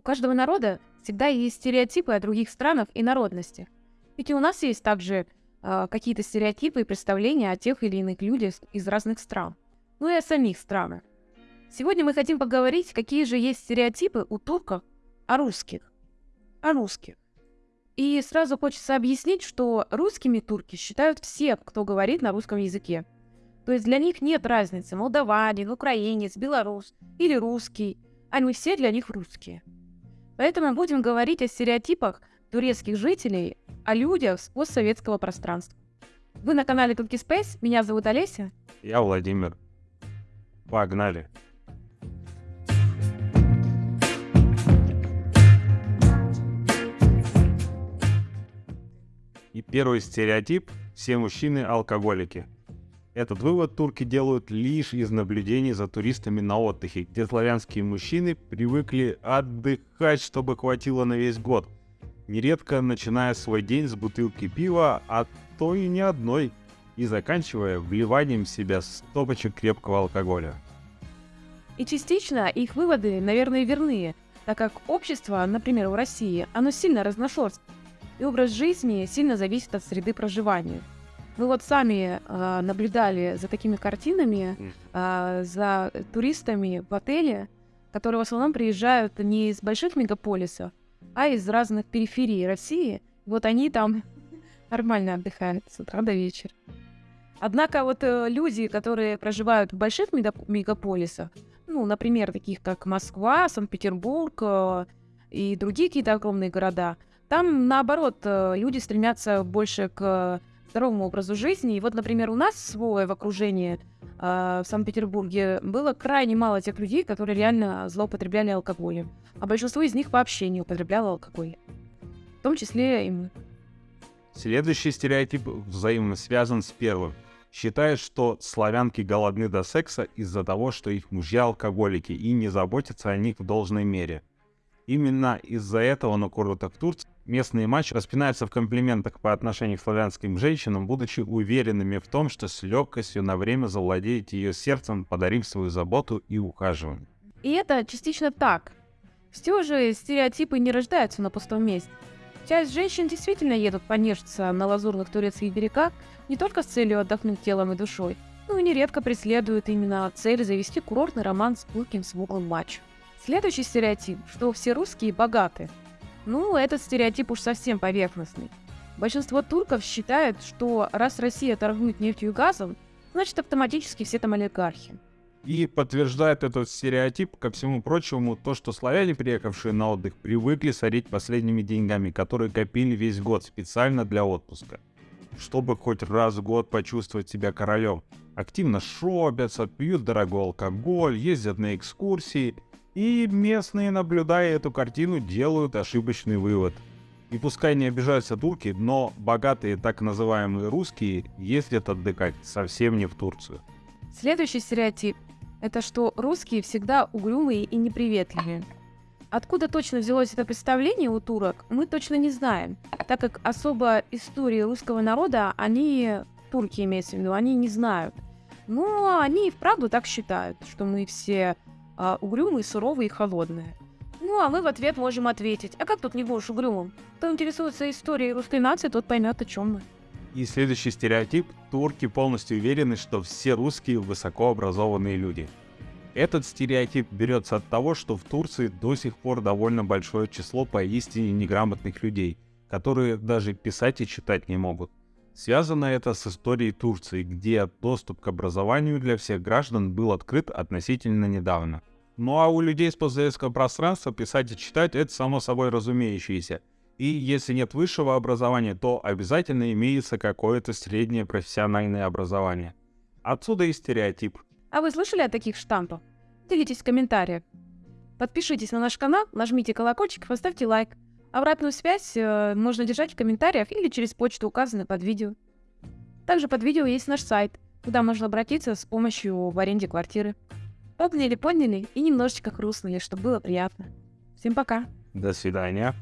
У каждого народа всегда есть стереотипы о других странах и народностях. Ведь и у нас есть также э, какие-то стереотипы и представления о тех или иных людях из разных стран. Ну и о самих странах. Сегодня мы хотим поговорить, какие же есть стереотипы у турков о русских. О русских. И сразу хочется объяснить, что русскими турки считают все, кто говорит на русском языке. То есть для них нет разницы, молдаванин, украинец, белорус или русский. Они все для них русские. Поэтому будем говорить о стереотипах турецких жителей, о людях с постсоветского пространства. Вы на канале Турки Space, меня зовут Олеся. Я Владимир. Погнали. И первый стереотип – все мужчины алкоголики. Этот вывод турки делают лишь из наблюдений за туристами на отдыхе, где славянские мужчины привыкли отдыхать, чтобы хватило на весь год. Нередко начиная свой день с бутылки пива, а то и не одной, и заканчивая вливанием в себя стопочек крепкого алкоголя. И частично их выводы, наверное, верны, так как общество, например, в России, оно сильно разношерстно, и образ жизни сильно зависит от среды проживания. Вы вот сами э, наблюдали за такими картинами, э, за туристами в отеле, которые в основном приезжают не из больших мегаполисов, а из разных периферий России. Вот они там нормально отдыхают с утра до вечера. Однако вот э, люди, которые проживают в больших мегаполисах, ну, например, таких как Москва, Санкт-Петербург э, и другие какие-то огромные города, там, наоборот, э, люди стремятся больше к здоровому образу жизни. И вот, например, у нас свое в окружении э, в Санкт-Петербурге было крайне мало тех людей, которые реально злоупотребляли алкоголем. А большинство из них вообще не употребляло алкоголь. В том числе и мы. Следующий стереотип взаимно связан с первым. Считает, что славянки голодны до секса из-за того, что их мужья алкоголики и не заботятся о них в должной мере. Именно из-за этого на курортах Турции местные матчи распинаются в комплиментах по отношению к славянским женщинам, будучи уверенными в том, что с легкостью на время завладеет ее сердцем, подарив свою заботу и ухаживание. И это частично так. Все же стереотипы не рождаются на пустом месте. Часть женщин действительно едут понежиться на лазурных турецких берегах не только с целью отдохнуть телом и душой, но и нередко преследуют именно цель завести курортный роман с пылким смуглым матчем. Следующий стереотип, что все русские богаты. Ну, этот стереотип уж совсем поверхностный. Большинство турков считают, что раз Россия торгует нефтью и газом, значит автоматически все там олигархи. И подтверждает этот стереотип, ко всему прочему, то, что славяне, приехавшие на отдых, привыкли сорить последними деньгами, которые копили весь год специально для отпуска. Чтобы хоть раз в год почувствовать себя королем. Активно шопятся, пьют дорогой алкоголь, ездят на экскурсии – и местные, наблюдая эту картину, делают ошибочный вывод. И пускай не обижаются турки, но богатые так называемые русские ездят отдыхать совсем не в Турцию. Следующий стереотип – это что русские всегда угрюмые и неприветливые. Откуда точно взялось это представление у турок, мы точно не знаем, так как особо истории русского народа они, турки имеется в виду, они не знают. Но они и вправду так считают, что мы все а, угрюмые, суровые и холодные. Ну, а мы в ответ можем ответить, а как тут не будешь угрюмым? Кто интересуется историей русской нации, тот поймет, о чем мы. И следующий стереотип – турки полностью уверены, что все русские высокообразованные люди. Этот стереотип берется от того, что в Турции до сих пор довольно большое число поистине неграмотных людей, которые даже писать и читать не могут. Связано это с историей Турции, где доступ к образованию для всех граждан был открыт относительно недавно. Ну а у людей с постсоветского пространства писать и читать это само собой разумеющееся. И если нет высшего образования, то обязательно имеется какое-то среднее профессиональное образование. Отсюда и стереотип. А вы слышали о таких штампах? Делитесь в комментариях. Подпишитесь на наш канал, нажмите колокольчик, поставьте лайк. Обратную связь э, можно держать в комментариях или через почту, указанную под видео. Также под видео есть наш сайт, куда можно обратиться с помощью в аренде квартиры. Поняли, поняли и немножечко хрустнули, чтобы было приятно. Всем пока. До свидания.